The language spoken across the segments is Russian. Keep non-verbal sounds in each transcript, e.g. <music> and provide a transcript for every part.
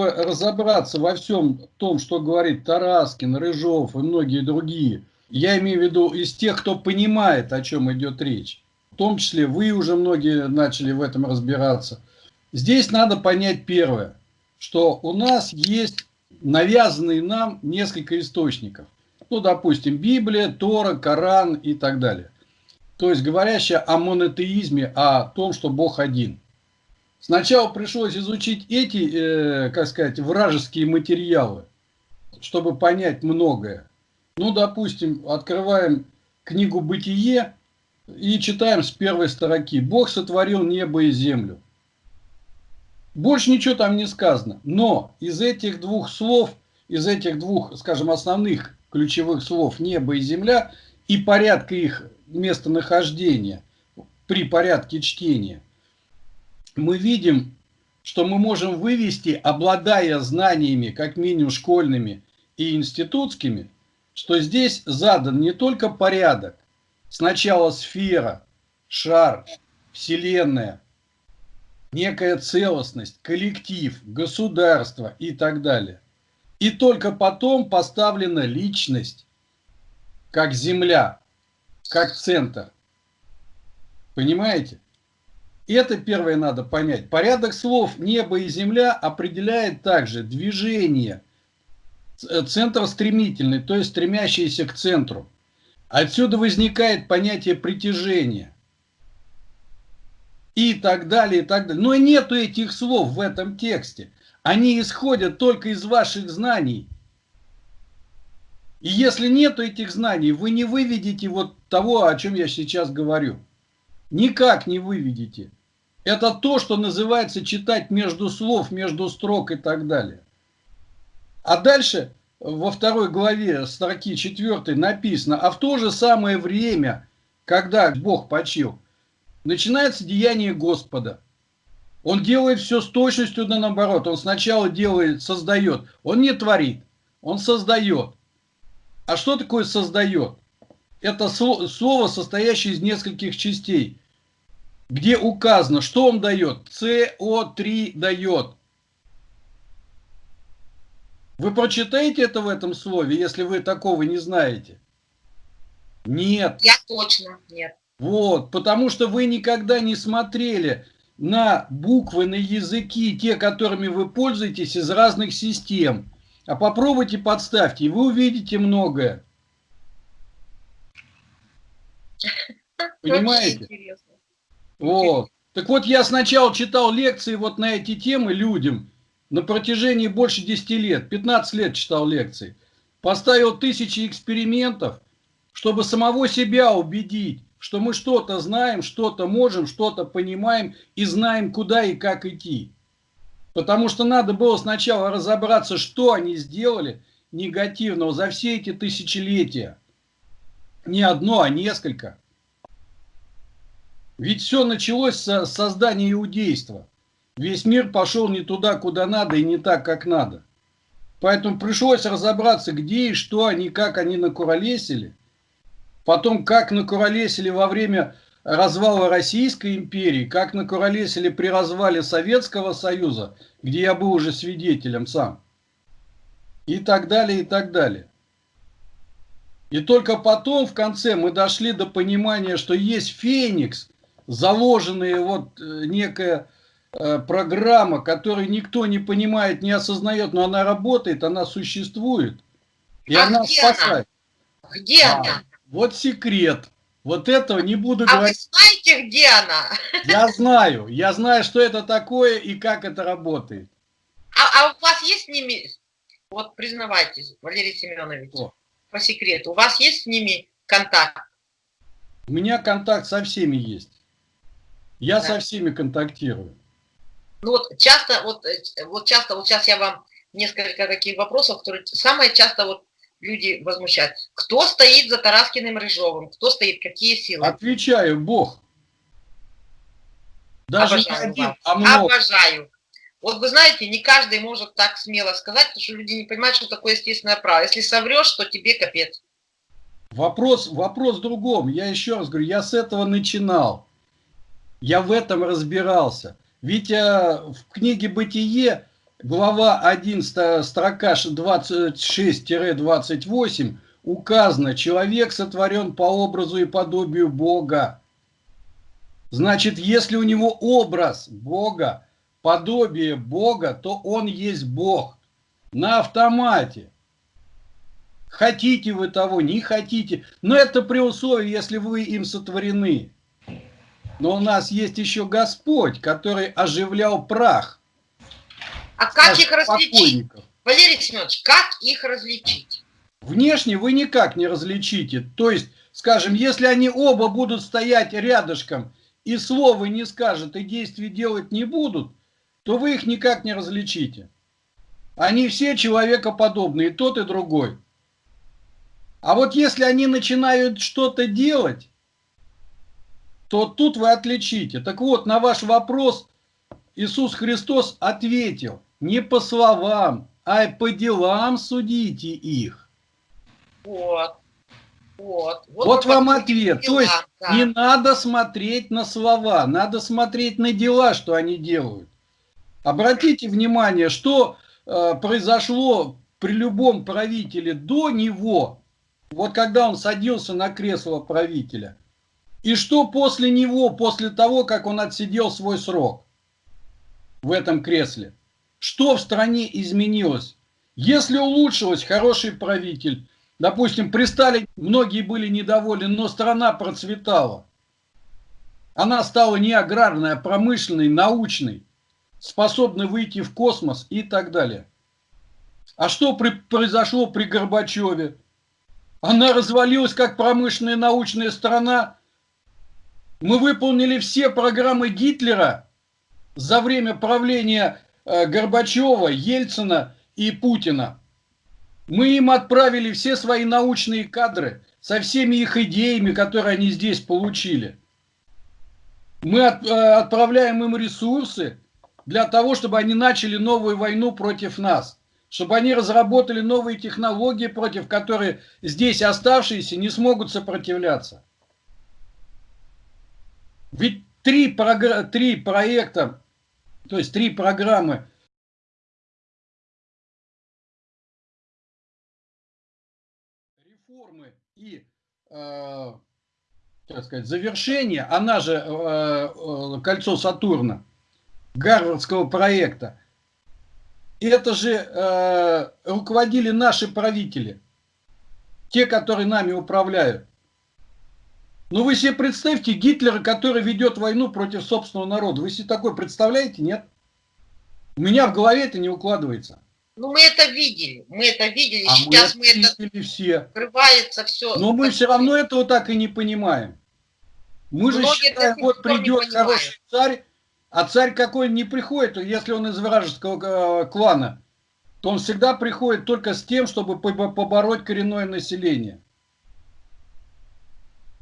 чтобы разобраться во всем том, что говорит Тараскин, Рыжов и многие другие, я имею в виду из тех, кто понимает, о чем идет речь, в том числе вы уже многие начали в этом разбираться, здесь надо понять первое, что у нас есть навязанные нам несколько источников. Ну, допустим, Библия, Тора, Коран и так далее. То есть говорящая о монотеизме, о том, что Бог один. Сначала пришлось изучить эти, э, как сказать, вражеские материалы, чтобы понять многое. Ну, допустим, открываем книгу «Бытие» и читаем с первой строки. «Бог сотворил небо и землю». Больше ничего там не сказано. Но из этих двух слов, из этих двух, скажем, основных ключевых слов «небо» и «земля» и порядка их местонахождения при порядке чтения – мы видим, что мы можем вывести, обладая знаниями, как минимум школьными и институтскими, что здесь задан не только порядок, сначала сфера, шар, вселенная, некая целостность, коллектив, государство и так далее. И только потом поставлена личность, как земля, как центр. Понимаете? Это первое надо понять. Порядок слов «небо» и «земля» определяет также движение, э, центр стремительный, то есть стремящийся к центру. Отсюда возникает понятие притяжения. И так далее, и так далее. Но нету этих слов в этом тексте. Они исходят только из ваших знаний. И если нету этих знаний, вы не выведете вот того, о чем я сейчас говорю. Никак не выведете. Это то, что называется читать между слов, между строк и так далее. А дальше во второй главе строки 4 написано, а в то же самое время, когда Бог почил, начинается деяние Господа. Он делает все с точностью да наоборот. Он сначала делает, создает. Он не творит, он создает. А что такое создает? Это слово, состоящее из нескольких частей где указано, что он дает. СО3 дает. Вы прочитаете это в этом слове, если вы такого не знаете? Нет. Я точно нет. Вот, потому что вы никогда не смотрели на буквы, на языки, те, которыми вы пользуетесь из разных систем. А попробуйте подставьте, и вы увидите многое. <laughs> Понимаете? Вот. Так вот, я сначала читал лекции вот на эти темы людям на протяжении больше 10 лет, 15 лет читал лекции. Поставил тысячи экспериментов, чтобы самого себя убедить, что мы что-то знаем, что-то можем, что-то понимаем и знаем, куда и как идти. Потому что надо было сначала разобраться, что они сделали негативного за все эти тысячелетия. Не одно, а несколько. Ведь все началось с создания иудейства. Весь мир пошел не туда, куда надо, и не так, как надо. Поэтому пришлось разобраться, где и что они, как они накуролесили. Потом, как накуролесили во время развала Российской империи, как накуролесили при развале Советского Союза, где я был уже свидетелем сам. И так далее, и так далее. И только потом, в конце, мы дошли до понимания, что есть Феникс, заложенная вот э, некая э, программа, которую никто не понимает, не осознает, но она работает, она существует. И а она где спасает. Она? Где а, она? Вот секрет. Вот этого не буду а говорить. А вы знаете, где она? Я знаю. Я знаю, что это такое и как это работает. А, а у вас есть с ними, вот признавайтесь, Валерий Семенович, О. по секрету, у вас есть с ними контакт? У меня контакт со всеми есть. Я да. со всеми контактирую. Ну вот часто, вот, э, вот часто, вот сейчас я вам несколько таких вопросов, которые самое часто вот люди возмущают. Кто стоит за Тараскиным Рыжовым? Кто стоит? Какие силы? Отвечаю, Бог. Даже Обожаю не один, вас. а много. Обожаю. Вот вы знаете, не каждый может так смело сказать, потому что люди не понимают, что такое естественное право. Если соврешь, то тебе капец. Вопрос, вопрос в другом. Я еще раз говорю, я с этого начинал. Я в этом разбирался. Ведь а, в книге «Бытие» глава 1, строка 26-28 указано, человек сотворен по образу и подобию Бога. Значит, если у него образ Бога, подобие Бога, то он есть Бог. На автомате. Хотите вы того, не хотите. Но это при условии, если вы им сотворены. Но у нас есть еще Господь, который оживлял прах. А как их различить? Валерий Семенович, как их различить? Внешне вы никак не различите. То есть, скажем, если они оба будут стоять рядышком и слова не скажут, и действий делать не будут, то вы их никак не различите. Они все человекоподобные, и тот, и другой. А вот если они начинают что-то делать, то тут вы отличите. Так вот, на ваш вопрос Иисус Христос ответил, не по словам, а по делам судите их. Вот. Вот, вот, вот вам ответ. Дела, То есть да. не надо смотреть на слова, надо смотреть на дела, что они делают. Обратите внимание, что э, произошло при любом правителе до него, вот когда он садился на кресло правителя, и что после него, после того, как он отсидел свой срок в этом кресле. Что в стране изменилось? Если улучшилось, хороший правитель, Допустим, при Сталине многие были недовольны, но страна процветала. Она стала не аграрной, а промышленной, научной, способной выйти в космос и так далее. А что при, произошло при Горбачеве? Она развалилась как промышленная научная страна. Мы выполнили все программы Гитлера за время правления э, Горбачева, Ельцина и Путина. Мы им отправили все свои научные кадры со всеми их идеями, которые они здесь получили. Мы от, э, отправляем им ресурсы для того, чтобы они начали новую войну против нас. Чтобы они разработали новые технологии, против которых здесь оставшиеся не смогут сопротивляться. Ведь три, три проекта, то есть три программы и, э, так сказать, завершение, она же э, э, кольцо Сатурна, Гарвардского проекта, это же э, руководили наши правители, те, которые нами управляют. Ну вы себе представьте Гитлера, который ведет войну против собственного народа. Вы себе такое представляете, нет? У меня в голове это не укладывается. Ну, мы это видели, мы это видели, а сейчас мы, это мы это все. открывается все. Но мы все равно этого так и не понимаем. Мы Многие же считаем, вот придет хороший царь, а царь какой не приходит, если он из вражеского э, клана, то он всегда приходит только с тем, чтобы побороть коренное население.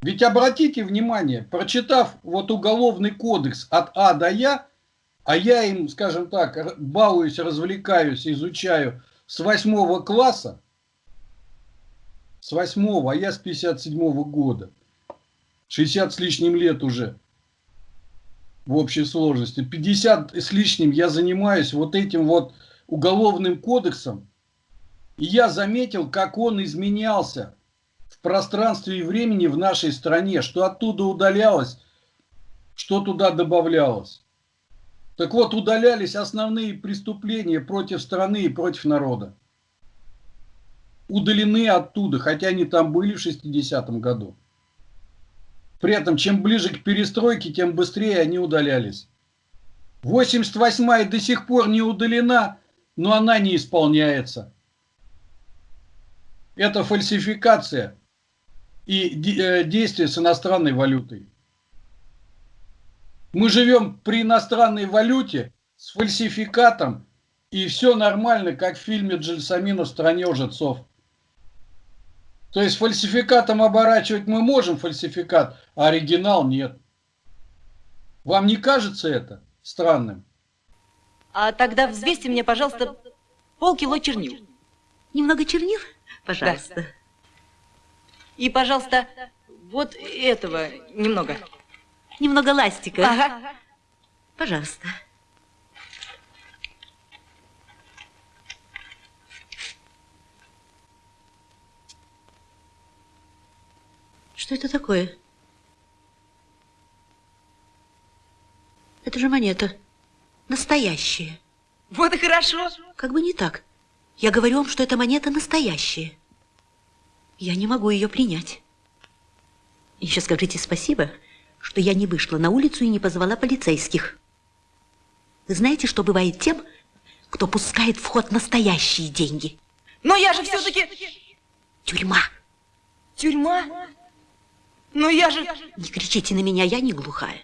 Ведь обратите внимание, прочитав вот уголовный кодекс от А до Я, а я им, скажем так, балуюсь, развлекаюсь, изучаю с восьмого класса, с восьмого, а я с 57 -го года, 60 с лишним лет уже в общей сложности, 50 с лишним я занимаюсь вот этим вот уголовным кодексом, и я заметил, как он изменялся пространстве и времени в нашей стране, что оттуда удалялось, что туда добавлялось. Так вот, удалялись основные преступления против страны и против народа. Удалены оттуда, хотя они там были в 60-м году. При этом, чем ближе к перестройке, тем быстрее они удалялись. 88-я до сих пор не удалена, но она не исполняется. Это фальсификация и э, действие с иностранной валютой. Мы живем при иностранной валюте с фальсификатом, и все нормально, как в фильме Джельсамина «В стране лжецов». То есть фальсификатом оборачивать мы можем фальсификат, а оригинал нет. Вам не кажется это странным? А тогда взвесьте мне, пожалуйста, полкило чернил. Немного чернил? Пожалуйста. Да. И, пожалуйста, вот этого немного. Немного ластика. Ага. Пожалуйста. Что это такое? Это же монета. Настоящая. Вот и хорошо. Как бы не так. Я говорю вам, что эта монета настоящая. Я не могу ее принять. Еще скажите спасибо, что я не вышла на улицу и не позвала полицейских. Вы знаете, что бывает тем, кто пускает в ход настоящие деньги? Но я же все-таки... Тюрьма. Тюрьма? Но я же... Не кричите на меня, я не глухая.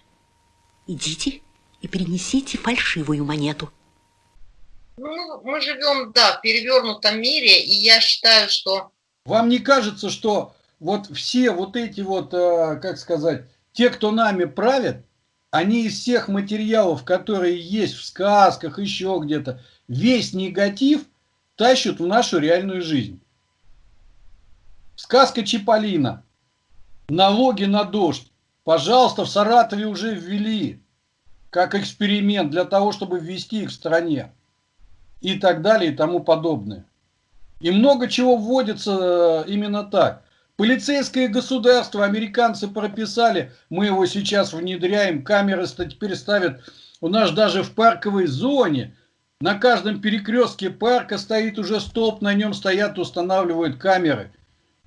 Идите и принесите фальшивую монету. Ну, мы живем, да, в перевернутом мире, и я считаю, что... Вам не кажется, что вот все вот эти вот, э, как сказать, те, кто нами правят, они из всех материалов, которые есть в сказках, еще где-то, весь негатив тащат в нашу реальную жизнь. Сказка Чиполлино. Налоги на дождь. Пожалуйста, в Саратове уже ввели как эксперимент для того, чтобы ввести их в стране. И так далее и тому подобное. И много чего вводится э, именно так. Полицейское государство американцы прописали, мы его сейчас внедряем, камеры теперь ставят у нас даже в парковой зоне. На каждом перекрестке парка стоит уже столб, на нем стоят, устанавливают камеры,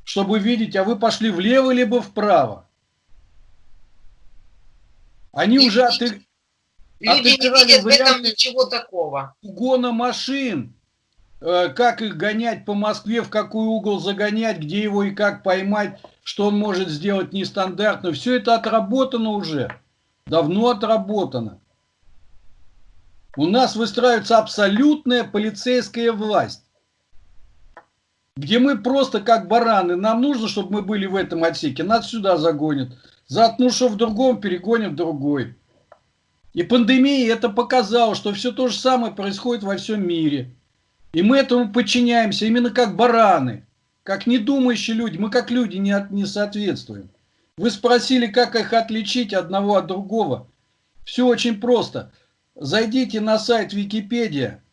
чтобы видеть, а вы пошли влево либо вправо. Они И уже люди- отыг- Люди не Отыграли видят в этом ничего такого. угона машин, как их гонять по Москве, в какой угол загонять, где его и как поймать, что он может сделать нестандартно. Все это отработано уже, давно отработано. У нас выстраивается абсолютная полицейская власть, где мы просто как бараны. Нам нужно, чтобы мы были в этом отсеке, нас сюда загонят. Заткну, что в другом, перегонят в другой. И пандемия это показала, что все то же самое происходит во всем мире. И мы этому подчиняемся именно как бараны, как недумающие люди. Мы как люди не, от- не соответствуем. Вы спросили, как их отличить одного от другого. Все очень просто. Зайдите на сайт Википедия.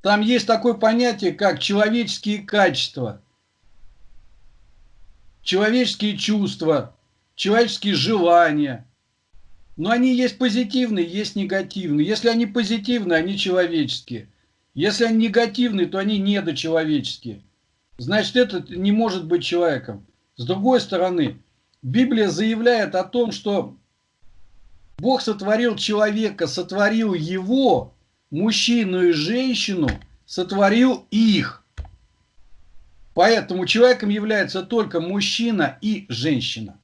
Там есть такое понятие, как человеческие качества, человеческие чувства, человеческие желания. Но они есть позитивные, есть негативные. Если они позитивные, они человеческие. Если они негативные, то они недочеловеческие. Значит, этот не может быть человеком. С другой стороны, Библия заявляет о том, что Бог сотворил человека, сотворил его, мужчину и женщину, сотворил их. Поэтому человеком является только мужчина и женщина.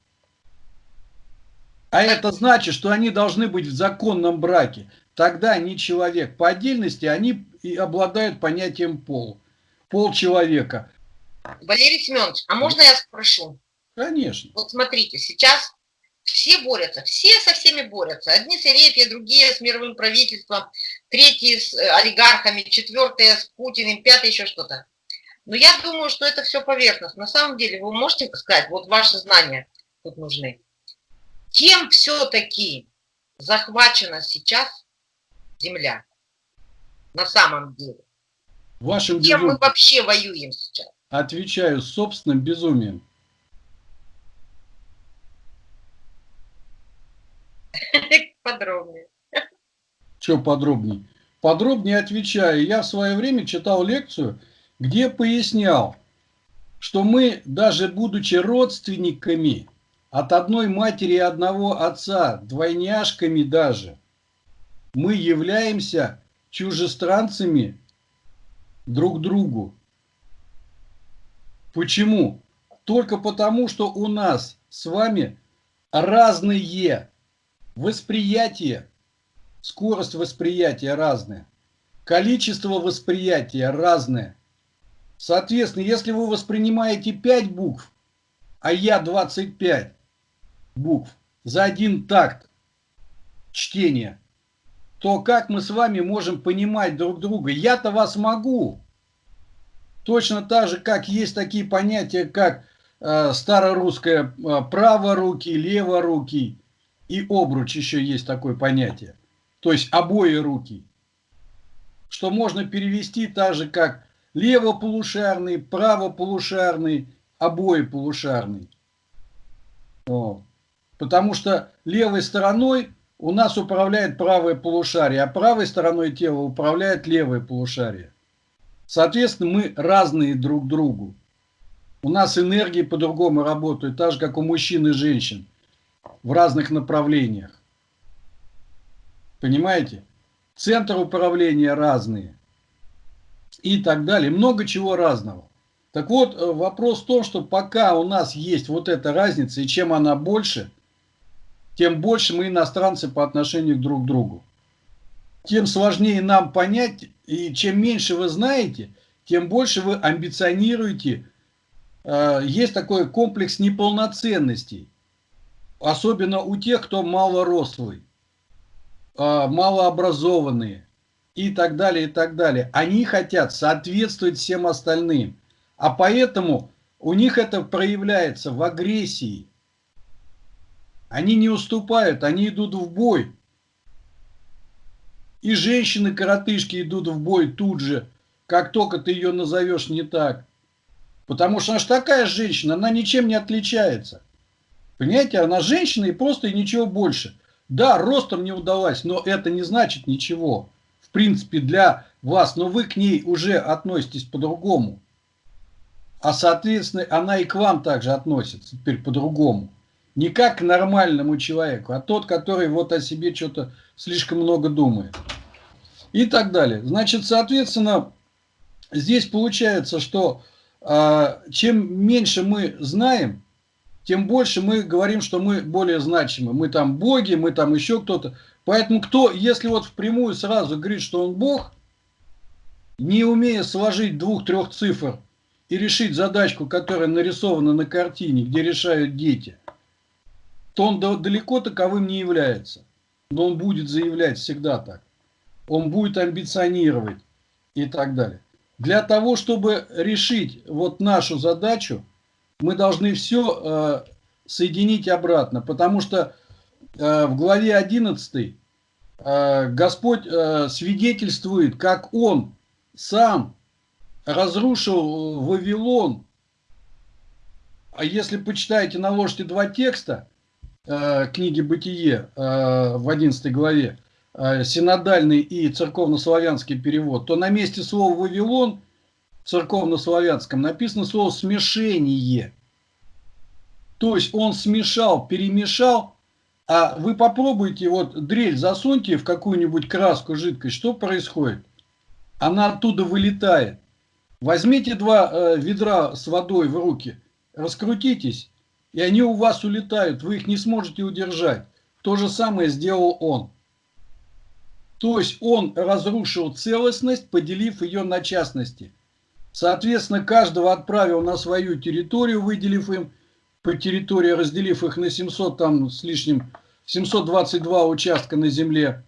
А это значит, что они должны быть в законном браке. Тогда они человек. По отдельности они и обладают понятием пол. Пол человека. Валерий Семенович, а можно я спрошу? Конечно. Вот смотрите, сейчас все борются, все со всеми борются. Одни с религией, другие с мировым правительством, третьи с э, олигархами, четвертые с Путиным, пятые еще что-то. Но я думаю, что это все поверхностно. На самом деле, вы можете сказать, вот ваши знания тут нужны. Кем все-таки захвачена сейчас Земля? На самом деле. Вашим Чем мы безумием, вообще воюем сейчас? отвечаю собственным безумием. <laughs> Подробнее. Что подробнее? Подробнее отвечаю. Я в свое время читал лекцию, где пояснял, что мы, даже будучи родственниками от одной матери и одного отца, двойняшками даже, мы являемся чужестранцами друг другу. Почему? Только потому, что у нас с вами разные восприятия, скорость восприятия разная, количество восприятия разное. Соответственно, если вы воспринимаете 5 букв, а я 25 букв за один такт чтения, то как мы с вами можем понимать друг друга? Я-то вас могу. Точно так же, как есть такие понятия, как э, старорусское э, праворукий, леворукий и обруч еще есть такое понятие. То есть обои руки. Что можно перевести так же, как левополушарный, правополушарный, обои полушарный. Потому что левой стороной у нас управляет правое полушарие, а правой стороной тела управляет левое полушарие. Соответственно, мы разные друг другу. У нас энергии по-другому работают, так же, как у мужчин и женщин, в разных направлениях. Понимаете? Центр управления разные. И так далее. Много чего разного. Так вот, э, вопрос в том, что пока у нас есть вот эта разница, и чем она больше, тем больше мы иностранцы по отношению друг к другу. Тем сложнее нам понять, и чем меньше вы знаете, тем больше вы амбиционируете. Э, есть такой комплекс неполноценностей. Особенно у тех, кто малорослый, э, малообразованные и так далее, и так далее. Они хотят соответствовать всем остальным. А поэтому у них это проявляется в агрессии. Они не уступают, они идут в бой. И женщины-коротышки идут в бой тут же, как только ты ее назовешь не так. Потому что она же такая женщина, она ничем не отличается. Понимаете, она женщина и просто и ничего больше. Да, ростом не удалась, но это не значит ничего. В принципе, для вас, но вы к ней уже относитесь по-другому. А соответственно, она и к вам также относится теперь по-другому. Не как нормальному человеку, а тот, который вот о себе что-то слишком много думает. И так далее. Значит, соответственно, здесь получается, что э, чем меньше мы знаем, тем больше мы говорим, что мы более значимы. Мы там боги, мы там еще кто-то. Поэтому кто, если вот впрямую сразу говорит, что он бог, не умея сложить двух-трех цифр и решить задачку, которая нарисована на картине, где решают дети, то он далеко таковым не является. Но он будет заявлять всегда так. Он будет амбиционировать и так далее. Для того, чтобы решить вот нашу задачу, мы должны все э, соединить обратно. Потому что э, в главе 11 э, Господь э, свидетельствует, как Он сам разрушил Вавилон. А если почитаете, наложите два текста э, книги «Бытие» э, в 11 главе, э, синодальный и церковнославянский перевод, то на месте слова «Вавилон» в церковнославянском написано слово «смешение». То есть он смешал, перемешал, а вы попробуйте, вот дрель засуньте в какую-нибудь краску, жидкость, что происходит? Она оттуда вылетает. Возьмите два э, ведра с водой в руки, раскрутитесь, и они у вас улетают, вы их не сможете удержать. То же самое сделал он. То есть он разрушил целостность, поделив ее на частности. Соответственно, каждого отправил на свою территорию, выделив им по территории, разделив их на 700 там с лишним, 722 участка на земле,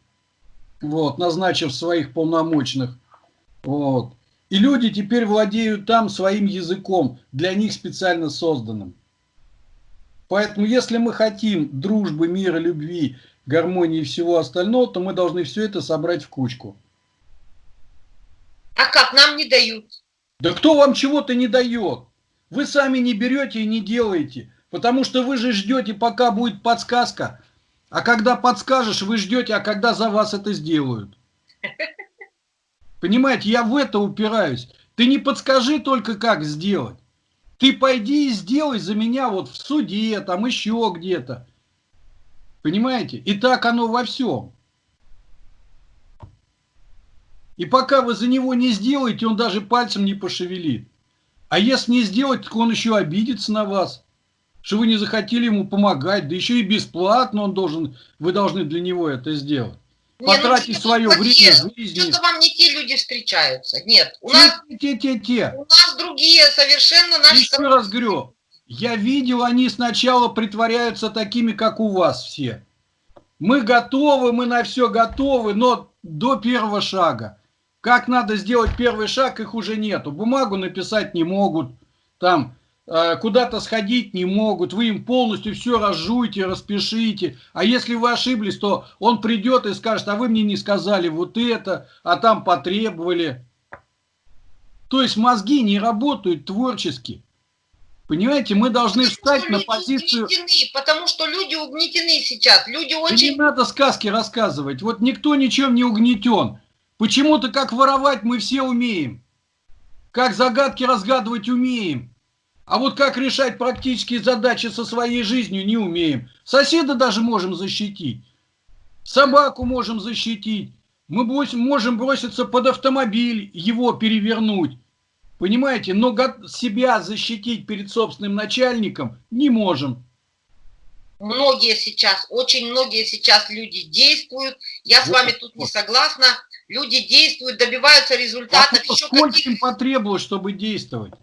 вот, назначив своих полномочных. Вот. И люди теперь владеют там своим языком, для них специально созданным. Поэтому, если мы хотим дружбы, мира, любви, гармонии и всего остального, то мы должны все это собрать в кучку. А как нам не дают? Да кто вам чего-то не дает? Вы сами не берете и не делаете, потому что вы же ждете, пока будет подсказка. А когда подскажешь, вы ждете, а когда за вас это сделают. <laughs> Понимаете, я в это упираюсь. Ты не подскажи только, как сделать. Ты пойди и сделай за меня вот в суде, там еще где-то. Понимаете? И так оно во всем. И пока вы за него не сделаете, он даже пальцем не пошевелит. А если не сделать, так он еще обидится на вас. Что вы не захотели ему помогать, да еще и бесплатно он должен, вы должны для него это сделать потратить ну, свое время жизни. Что-то вам не те люди встречаются. Нет, у те, нас, те, те, те. у нас другие совершенно наши... Еще раз говорю, я видел, они сначала притворяются такими, как у вас все. Мы готовы, мы на все готовы, но до первого шага. Как надо сделать первый шаг, их уже нету. Бумагу написать не могут. Там куда-то сходить не могут, вы им полностью все разжуйте, распишите. А если вы ошиблись, то он придет и скажет, а вы мне не сказали вот это, а там потребовали. То есть мозги не работают творчески. Понимаете, мы должны Потому встать на позицию... угнетены, потому что люди угнетены сейчас. Люди Да очень... не надо сказки рассказывать. Вот никто ничем не угнетен. Почему-то как воровать мы все умеем. Как загадки разгадывать умеем. А вот как решать практические задачи со своей жизнью не умеем. Соседа даже можем защитить. Собаку можем защитить. Мы можем броситься под автомобиль, его перевернуть. Понимаете? Но себя защитить перед собственным начальником не можем. Многие сейчас, очень многие сейчас люди действуют. Я с Вот, вами тут не вот. согласна. Люди действуют, добиваются результатов. Еще сколько им потребовалось, чтобы действовать?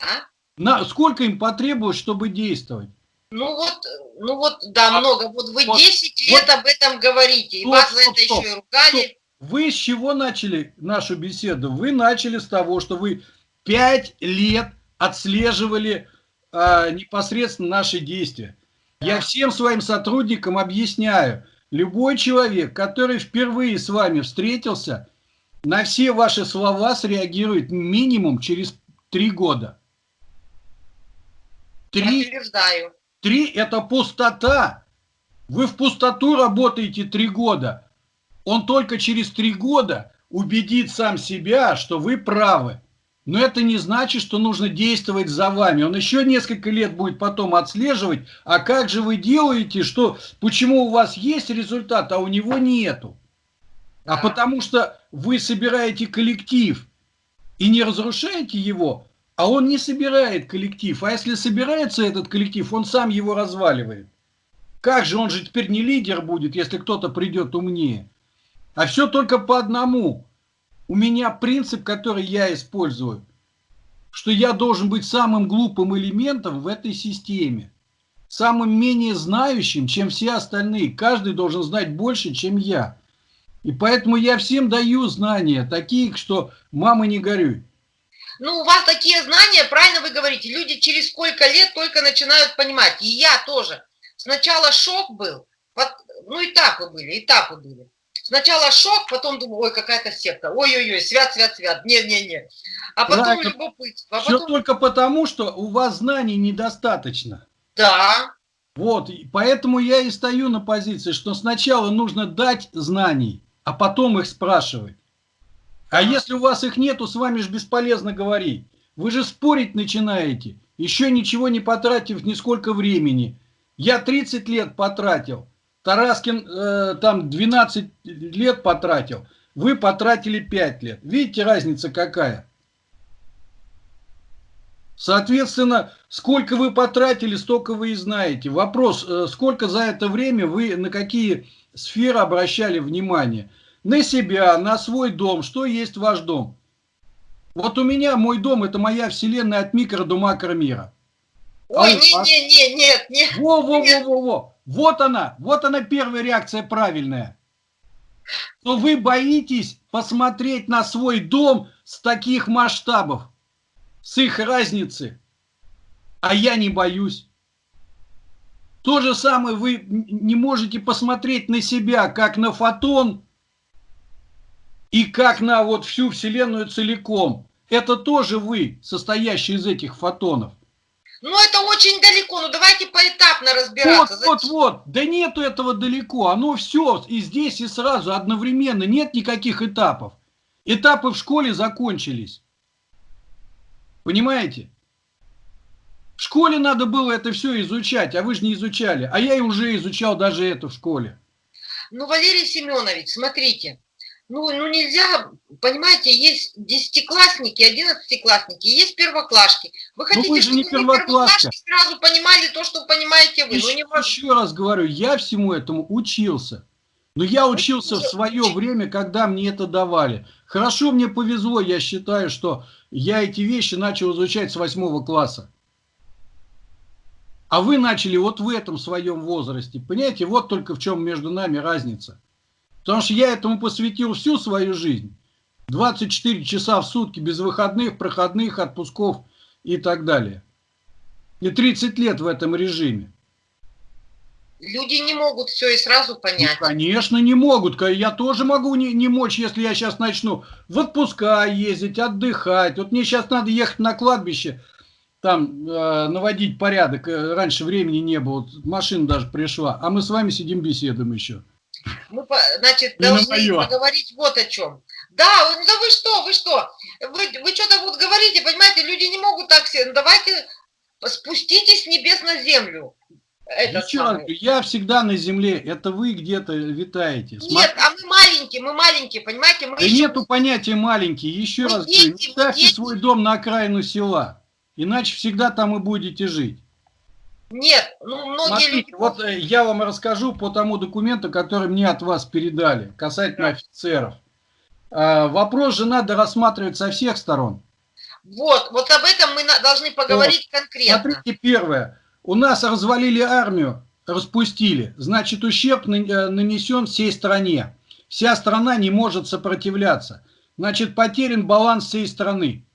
А? На, сколько им потребовалось, чтобы действовать? Ну вот, ну вот, да, А, много. Вот вы вот, 10 лет об этом говорите, и Стоп, вас за стоп, это стоп, еще и ругали. Вы с чего начали нашу беседу? Вы начали с того, что вы пять лет отслеживали а, непосредственно наши действия. Я всем своим сотрудникам объясняю, любой человек, который впервые с вами встретился, на все ваши слова среагирует минимум через три года. Три Подтверждаю. Три – это пустота. Вы в пустоту работаете три года. Он только через три года убедит сам себя, что вы правы. Но это не значит, что нужно действовать за вами. Он еще несколько лет будет потом отслеживать, а как же вы делаете, что, почему у вас есть результат, а у него нету. А Да. потому что вы собираете коллектив и не разрушаете его, а он не собирает коллектив. А если собирается этот коллектив, он сам его разваливает. Как же он же теперь не лидер будет, если кто-то придет умнее? А все только по одному. У меня принцип, который я использую, что я должен быть самым глупым элементом в этой системе. Самым менее знающим, чем все остальные. Каждый должен знать больше, чем я. И поэтому я всем даю знания, такие, что мама не горюй. Ну, у вас такие знания, правильно вы говорите, люди через сколько лет только начинают понимать. И я тоже. Сначала шок был, ну, этапы были, этапы были. Сначала шок, потом думаю, ой, какая-то секта, ой-ой-ой, свят, свят, свят, не-не-не. А потом Правильно. любопытство, а Все потом, только потому, что у вас знаний недостаточно. да, Вот, поэтому я и стою на позиции, что сначала нужно дать знаний, а потом их спрашивать. А если у вас их нету, с вами же бесполезно говорить. Вы же спорить начинаете, еще ничего не потратив нисколько времени. Я 30 лет потратил, Тараскин э, там 12 лет потратил, вы потратили 5 лет. Видите, разница какая? Соответственно, сколько вы потратили, столько вы и знаете. Вопрос, э, сколько за это время вы на какие сферы обращали внимание? На себя, на свой дом, что есть ваш дом? Вот у меня мой дом это моя вселенная от микро до макромира. А ой, у вас? не-не-не, нет, нет. Во, во, во, во, во. Вот она, вот она первая реакция правильная. То вы боитесь посмотреть на свой дом с таких масштабов, с их разницы. А я не боюсь. То же самое вы не можете посмотреть на себя, как на фотон и как на вот всю Вселенную целиком. Это тоже вы, состоящий из этих фотонов. Ну, это очень далеко, ну давайте поэтапно Вот, разбираться. вот, вот. Да нету этого далеко. Оно все и здесь, и сразу, одновременно. Нет никаких этапов. Этапы в школе закончились. Понимаете? В школе надо было это все изучать, а вы же не изучали. А я и уже изучал даже это в школе. Ну, Валерий Семенович, смотрите, ну, ну нельзя, понимаете, есть десятиклассники, одиннадцатиклассники, есть первоклашки. Вы хотите, Ну, вы же не первоклашки сразу понимали то, что понимаете вы? Ну, Еще, невозможно. еще раз говорю, я всему этому учился. Но я учился в свое время, когда мне это давали. Хорошо мне повезло, я считаю, что я эти вещи начал изучать с восьмого класса. А вы начали вот в этом своем возрасте. Понимаете, вот только в чем между нами разница. Потому что я этому посвятил всю свою жизнь. 24 часа в сутки, без выходных, проходных, отпусков и так далее. И 30 лет в этом режиме. Люди не могут все и сразу Ну, понять. конечно, не могут. Я тоже могу не, не мочь, если я сейчас начну в отпуска ездить, отдыхать. Вот мне сейчас надо ехать на кладбище там э, наводить порядок. Э, раньше времени не было, машина даже пришла. А мы с вами сидим беседуем еще. Мы, значит, должны поговорить вот о чем. Да, да вы что, вы что? Вы, вы что-то вот говорите, понимаете, люди не могут так все. Ну, давайте спуститесь с небес на землю. Это я всегда на земле, это вы где-то витаете. Нет, а мы маленькие, мы маленькие, понимаете? Мы да еще... нету понятия маленькие, еще мы раз дети, говорю, не ставьте дети. свой дом на окраину села, иначе всегда там и будете жить. Нет, ну многие Смотрите, люди... Вот э, я вам расскажу по тому документу, который мне от вас передали, касательно да. офицеров. А, вопрос же надо рассматривать со всех сторон. Вот, вот об этом мы должны поговорить вот. конкретно. Смотрите, первое. У нас развалили армию, распустили. Значит, ущерб э, нанесен всей стране. Вся страна не может сопротивляться. Значит, потерян баланс всей страны.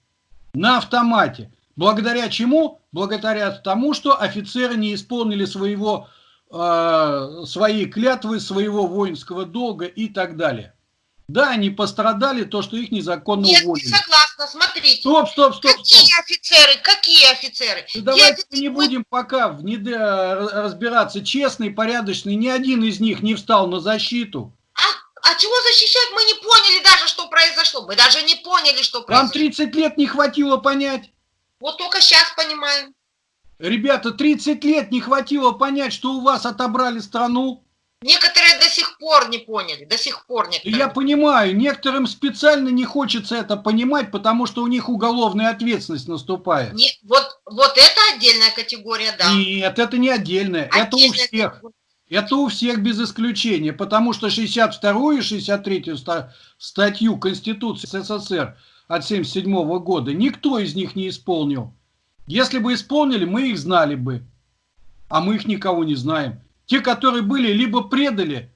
На автомате. Благодаря чему? Благодаря тому, что офицеры не исполнили своего, э, свои клятвы, своего воинского долга и так далее. Да, они пострадали, то, что их незаконно Нет, уволили. Нет, согласна, смотрите. Стоп, стоп, стоп. Какие стоп. офицеры, какие офицеры? Ну, давайте офицеры... не будем пока в не разбираться. Честный, порядочный, ни один из них не встал на защиту. А, а чего защищать? Мы не поняли даже, что произошло. Мы даже не поняли, что произошло. Вам 30 лет не хватило понять. Вот только сейчас понимаем. Ребята, 30 лет не хватило понять, что у вас отобрали страну. Некоторые до сих пор не поняли, до сих пор некоторые. Я понимаю, некоторым специально не хочется это понимать, потому что у них уголовная ответственность наступает. Не, вот, вот это отдельная категория, да. Нет, это не отдельная, отдельная это у всех. Категория. Это у всех без исключения, потому что 62 и 63 статью Конституции СССР от 77 года никто из них не исполнил. Если бы исполнили, мы их знали бы, а мы их никого не знаем. Те, которые были, либо предали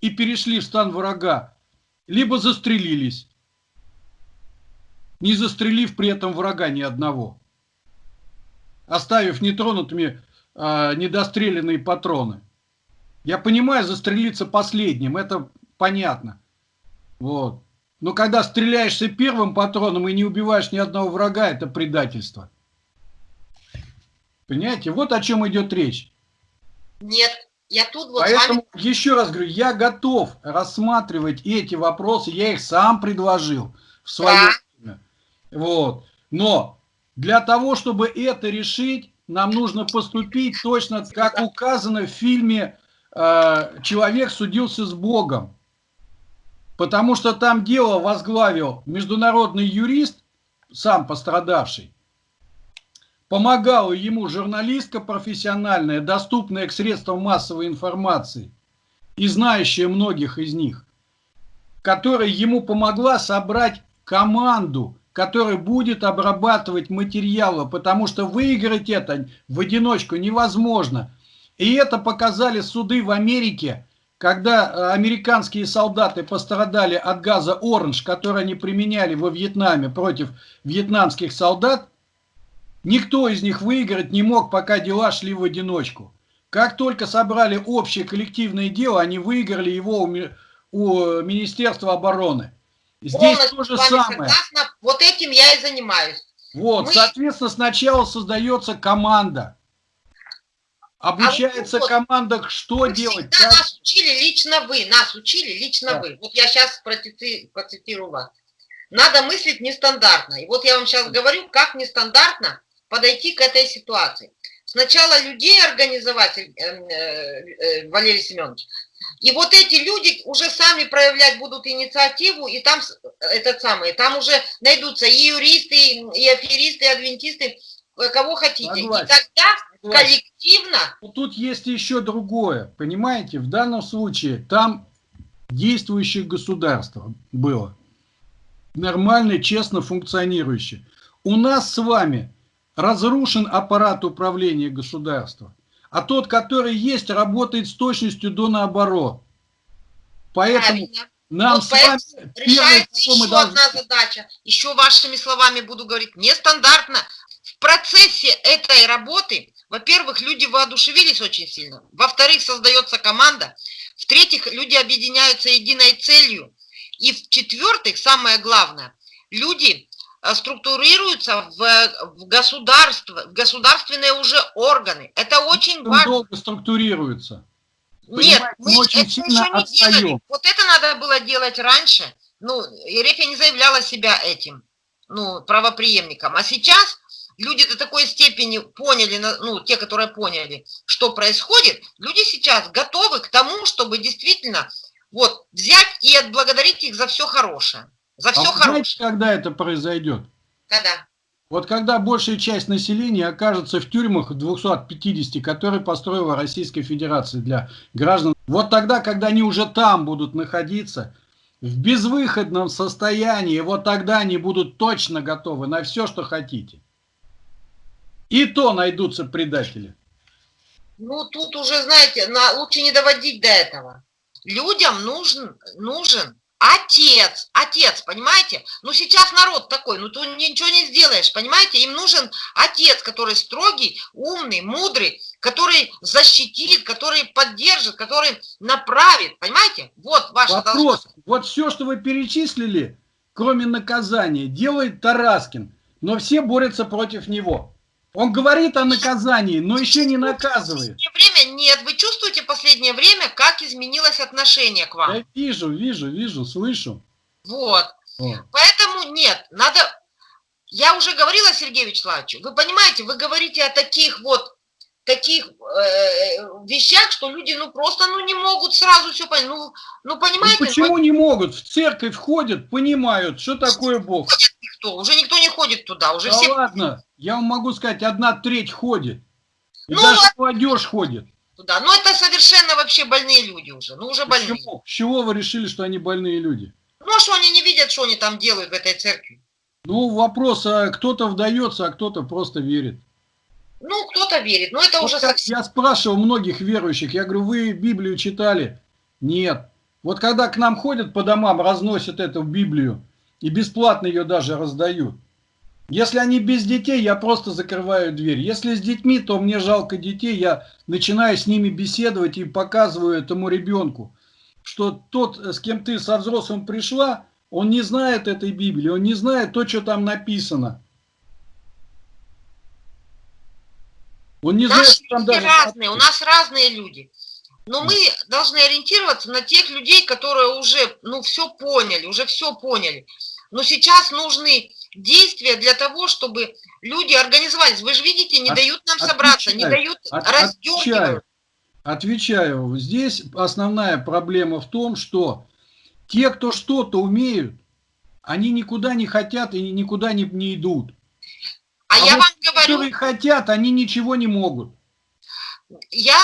и перешли в стан врага, либо застрелились, не застрелив при этом врага ни одного, оставив нетронутыми э, недостреленные патроны. Я понимаю, застрелиться последним, это понятно. Вот. Но когда стреляешься первым патроном и не убиваешь ни одного врага, это предательство. Понимаете? Вот о чем идет речь. Нет, я тут вот Поэтому вами... еще раз говорю, я готов рассматривать эти вопросы, я их сам предложил в свое да. время. Вот. Но для того, чтобы это решить, нам нужно поступить точно, как указано в фильме э, «Человек судился с Богом». Потому что там дело возглавил международный юрист, сам пострадавший, Помогала ему журналистка профессиональная, доступная к средствам массовой информации и знающая многих из них, которая ему помогла собрать команду, которая будет обрабатывать материалы, потому что выиграть это в одиночку невозможно. И это показали суды в Америке, когда э, американские солдаты пострадали от газа «Оранж», который они применяли во Вьетнаме против вьетнамских солдат, Никто из них выиграть не мог, пока дела шли в одиночку. Как только собрали общее коллективное дело, они выиграли его у, у Министерства обороны. Здесь то же самое. Согласна. Вот этим я и занимаюсь. Вот, Мы... соответственно, сначала создается команда. Обучается а вот, команда, что вы делать. Как... Нас учили лично вы, нас учили лично да. вы. Вот я сейчас процитирую вас. Надо мыслить нестандартно. И вот я вам сейчас говорю, как нестандартно подойти к этой ситуации. Сначала людей организовать, э, э, э, Валерий Семенович, и вот эти люди уже сами проявлять будут инициативу, и там этот самый, там уже найдутся и юристы, и аферисты, и адвентисты, кого хотите. Согласен. И тогда Согласен. коллективно... Но тут есть еще другое, понимаете? В данном случае там действующее государство было. Нормально, честно функционирующее. У нас с вами разрушен аппарат управления государства. А тот, который есть, работает с точностью до наоборот. Поэтому Правильно. нам вот с вами... Решается еще мы должны... одна задача. Еще вашими словами буду говорить. Нестандартно. В процессе этой работы, во-первых, люди воодушевились очень сильно. Во-вторых, создается команда. В-третьих, люди объединяются единой целью. И в-четвертых, самое главное, люди э, структурируются в, в государство, в государственные уже органы. Это очень Он важно. долго структурируется. Нет, Понимаете, мы мы очень это сильно еще не отстаем. делали. Вот это надо было делать раньше. Ну, Ерефия не заявляла себя этим, ну, правоприемником. А сейчас люди до такой степени поняли, ну, те, которые поняли, что происходит, люди сейчас готовы к тому, чтобы действительно вот взять и отблагодарить их за все хорошее. За А все вы хорошее. знаете, когда это произойдет? Когда? Вот когда большая часть населения окажется в тюрьмах 250, которые построила Российская Федерация для граждан, вот тогда, когда они уже там будут находиться, в безвыходном состоянии, вот тогда они будут точно готовы на все, что хотите. И то найдутся предатели. Ну, тут уже, знаете, на, лучше не доводить до этого. Людям нужен, нужен отец, отец, понимаете? Ну, сейчас народ такой, ну, ты ничего не сделаешь, понимаете? Им нужен отец, который строгий, умный, мудрый, который защитит, который поддержит, который направит, понимаете? Вот должна- Вопрос. Вот все, что вы перечислили, кроме наказания, делает Тараскин, но все борются против него. Он говорит о наказании, но еще не наказывает. Время нет. Вы чувствуете последнее время, как изменилось отношение к вам? Я вижу, вижу, вижу, слышу. Вот. Вот. Поэтому нет, надо... Я уже говорила Сергею Вячеславовичу, вы понимаете, вы говорите о таких вот таких э, вещах, что люди ну просто ну не могут сразу все понять. Ну, ну Ну, понимаете, ну, почему не могут? В церковь ходят, понимают, что такое Бог. никто, уже никто не ходит туда, уже Да все... ладно, я вам могу сказать, одна треть ходит. И Ну, даже молодежь ходит. туда. Но это совершенно вообще больные люди уже, ну уже больные. Почему? С чего вы решили, что они больные люди? Ну а что они не видят, что они там делают в этой церкви? Ну, вопрос, а кто-то вдается, а кто-то просто верит. Ну, кто-то верит, но это Вот уже совсем... Я спрашивал многих верующих, я говорю, вы Библию читали? Нет. Вот когда к нам ходят по домам, разносят эту Библию, и бесплатно ее даже раздают. Если они без детей, я просто закрываю дверь. Если с детьми, то мне жалко детей, я начинаю с ними беседовать и показываю этому ребенку, что тот, с кем ты со взрослым пришла, он не знает этой Библии, он не знает то, что там написано. Он не знает, Наши что там даже... разные, у нас разные люди. Но мы должны ориентироваться на тех людей, которые уже, ну, все поняли, уже все поняли. Но сейчас нужны действия для того, чтобы люди организовались. Вы же видите, не От- дают нам собраться, не отвечаю, дают, От-. Отвечаю. Отвечаю. Здесь основная проблема в том, что те, кто что-то умеют, они никуда не хотят и никуда не, не идут. А, я вот вам говорю, Которые хотят, они ничего не могут. я,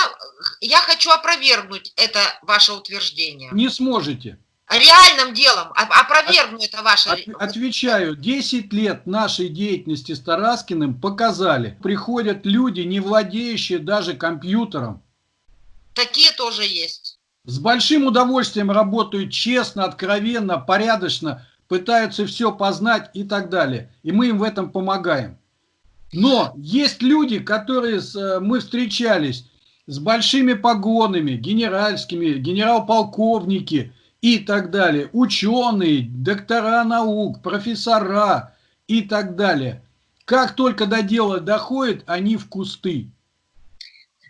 я хочу опровергнуть это ваше утверждение. Не сможете. Реальным делом оп- опровергну это ваше. От- отвечаю, 10 лет нашей деятельности с Тараскиным показали, приходят люди, не владеющие даже компьютером, Такие тоже есть. с большим удовольствием работают честно, откровенно, порядочно, пытаются все познать и так далее. И мы им в этом помогаем. Но есть люди, которые с, э, мы встречались с большими погонами, генеральскими, генерал-полковники и так далее, ученые, доктора наук, профессора и так далее. Как только до дела доходит, они в кусты.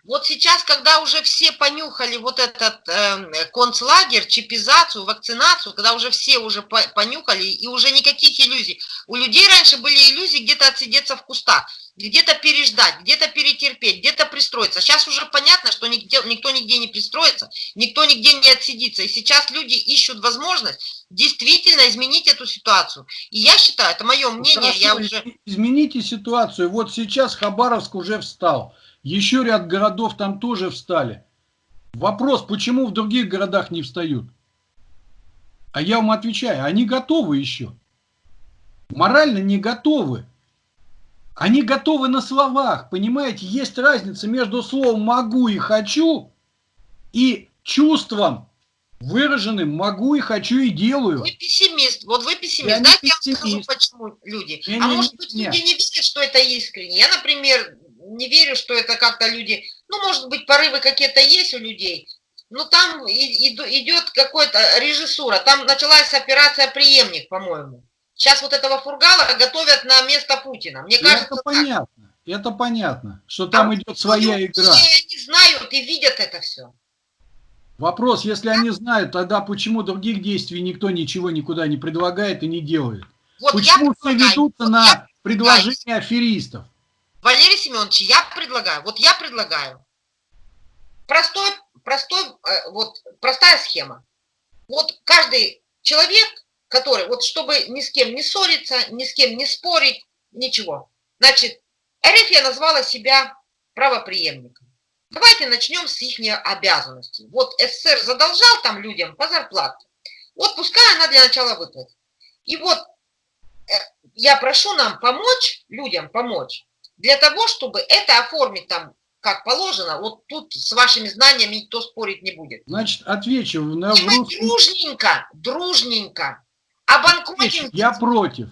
Вот сейчас, когда уже все понюхали вот этот э, концлагерь, чипизацию, вакцинацию, когда уже все уже по- понюхали, и уже никаких иллюзий. У людей раньше были иллюзии где-то отсидеться в кустах, где-то переждать, где-то перетерпеть, где-то пристроиться. Сейчас уже понятно, что нигде, никто нигде не пристроится, никто нигде не отсидится. И сейчас люди ищут возможность действительно изменить эту ситуацию. И я считаю, это мое мнение, Хорошо, я уже... Измените ситуацию. Вот сейчас Хабаровск уже встал. Еще ряд городов там тоже встали. Вопрос, почему в других городах не встают? А я вам отвечаю, они готовы еще. Морально не готовы. Они готовы на словах, понимаете? Есть разница между словом «могу» и «хочу» и чувством, выраженным «могу» и «хочу» и «делаю». Вы пессимист, вот вы пессимист. Я Знаете, я вам скажу, почему люди. Не, а не, может быть, не. люди не верят, что это искренне. Я, например, не верю, что это как-то люди... Ну, может быть, порывы какие-то есть у людей, но там и- иду- идет какая-то режиссура. Там началась операция «Преемник», по-моему. Сейчас вот этого Фургала готовят на место Путина. Мне кажется, это понятно. Это понятно, что там а идет своя люди, игра. Все они знают и видят это все. Вопрос, если они знают, тогда почему других действий никто ничего никуда не предлагает и не делает? Вот почему все ведутся вот на я предложения аферистов? Валерий Семенович, я предлагаю, вот я предлагаю, простой, простой, э, вот простая схема. Вот каждый человек, который, вот чтобы ни с кем не ссориться, ни с кем не спорить, ничего. Значит, РФ назвала себя правоприемником. Давайте начнем с их обязанностей. Вот СССР задолжал там людям по зарплате. Вот пускай она для начала выплатит. И вот э, я прошу нам помочь, людям помочь, для того, чтобы это оформить там как положено, вот тут с вашими знаниями никто спорить не будет. Значит, отвечу. На русском... Дружненько, дружненько. Обанкротим... Я против.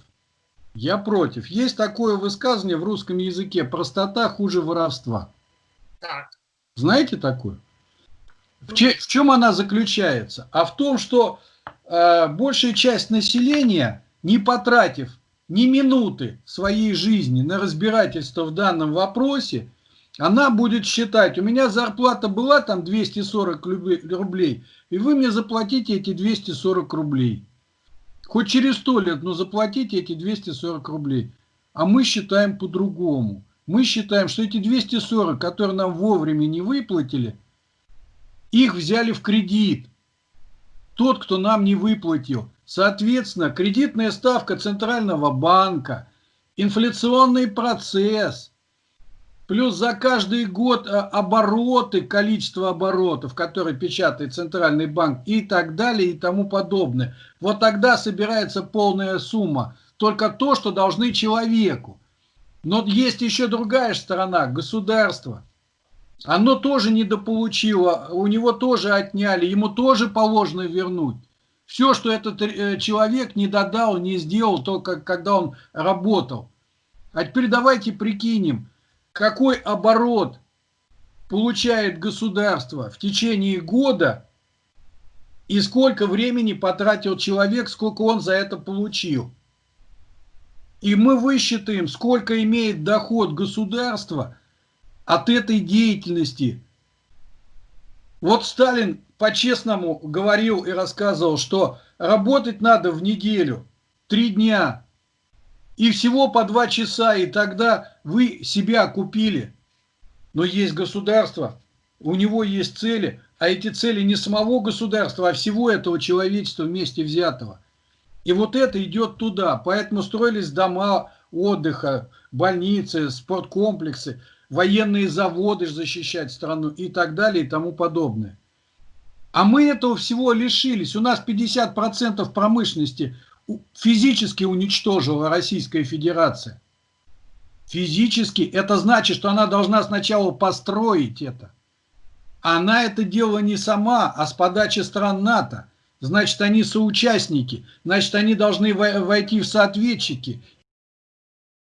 Я против. Есть такое высказывание в русском языке. Простота хуже воровства. Так. Знаете такое? В, че, в чем она заключается? А в том, что э, большая часть населения, не потратив ни минуты своей жизни на разбирательство в данном вопросе, она будет считать, у меня зарплата была там 240 рублей, и вы мне заплатите эти 240 рублей. Хоть через сто лет, но заплатите эти 240 рублей. А мы считаем по-другому. Мы считаем, что эти 240, которые нам вовремя не выплатили, их взяли в кредит. Тот, кто нам не выплатил. Соответственно, кредитная ставка Центрального банка, инфляционный процесс – Плюс за каждый год э, обороты, количество оборотов, которые печатает Центральный банк и так далее и тому подобное. Вот тогда собирается полная сумма. Только то, что должны человеку. Но есть еще другая сторона, государство. Оно тоже недополучило, у него тоже отняли, ему тоже положено вернуть. Все, что этот э, человек не додал, не сделал, только когда он работал. А теперь давайте прикинем, какой оборот получает государство в течение года и сколько времени потратил человек, сколько он за это получил. И мы высчитаем, сколько имеет доход государства от этой деятельности. Вот Сталин по-честному говорил и рассказывал, что работать надо в неделю, три дня, и всего по два часа, и тогда вы себя купили. Но есть государство, у него есть цели, а эти цели не самого государства, а всего этого человечества вместе взятого. И вот это идет туда. Поэтому строились дома отдыха, больницы, спорткомплексы, военные заводы защищать страну и так далее и тому подобное. А мы этого всего лишились. У нас 50% промышленности физически уничтожила Российская Федерация. Физически это значит, что она должна сначала построить это. Она это делала не сама, а с подачи стран НАТО. Значит, они соучастники, значит, они должны войти в соответчики